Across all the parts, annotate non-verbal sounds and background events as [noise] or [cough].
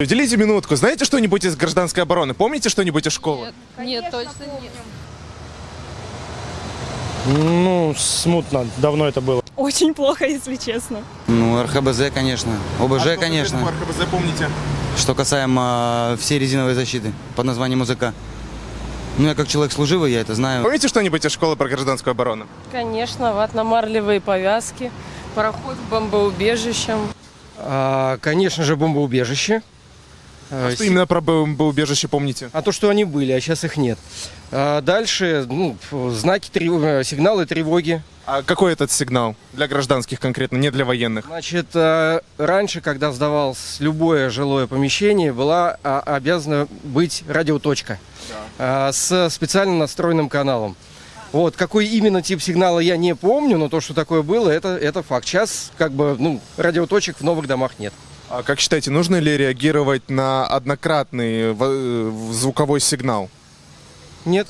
Уделите минутку. Знаете что-нибудь из гражданской обороны? Помните что-нибудь из школы? Нет, точно нет. Ну, смутно, давно это было. Очень плохо, если честно. Ну, РХБЗ, конечно. ОБЖ, А что конечно. по РХБЗ помните? Что касаемо э, всей резиновой защиты под названием УЗК. Ну, я как человек служивый, я это знаю. Помните что-нибудь из школы про гражданскую оборону? Конечно, ватно-марлевые повязки, проход к бомбоубежищам. А, конечно же, бомбоубежище. А, Что именно про бомбоубежище помните? А то, что они были, а сейчас их нет. А дальше, ну, знаки, трев- сигналы тревоги. А какой этот сигнал? Для гражданских конкретно, не для военных. Значит, а, раньше, когда сдавалось любое жилое помещение, была а, обязана быть радиоточка а, с специально настроенным каналом. Вот, какой именно тип сигнала я не помню, но то, что такое было, это, это факт. Сейчас, как бы, ну, радиоточек в новых домах нет. А как считаете, нужно ли реагировать на однократный в- э, звуковой сигнал, Нет.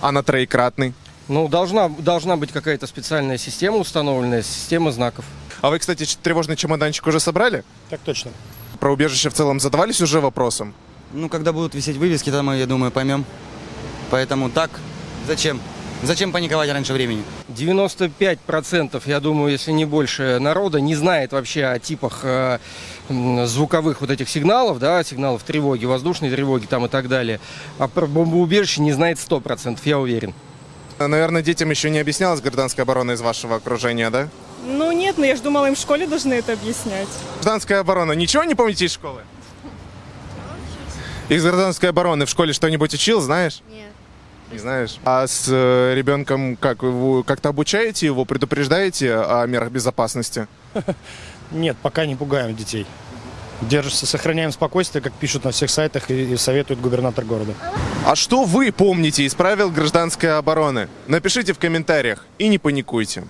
а на троекратный? Ну, должна, должна быть какая-то специальная система установленная, система знаков. А вы, кстати, тревожный чемоданчик уже собрали? Так точно. Про убежище в целом задавались уже вопросом? Ну, когда будут висеть вывески, там мы, я думаю, поймем. Поэтому так, зачем? Зачем паниковать раньше времени? 95%, я думаю, если не больше народа, не знает вообще о типах э, звуковых вот этих сигналов, да, сигналов тревоги, воздушной тревоги там и так далее. А про бомбоубежище не знает 100%, я уверен. Наверное, детям еще не объяснялась гражданская оборона из вашего окружения, да? Ну нет, но я же думала, им в школе должны это объяснять. Гражданская оборона. Ничего не помните из школы? Из гражданской обороны в школе что-нибудь учил, знаешь? Нет. Не знаешь? А с э, ребенком как? Вы как-то обучаете его, предупреждаете о мерах безопасности? [laughs] Нет, пока не пугаем детей. Держимся, сохраняем спокойствие, как пишут на всех сайтах и, и советует губернатор города. А что вы помните из правил гражданской обороны? Напишите в комментариях и не паникуйте.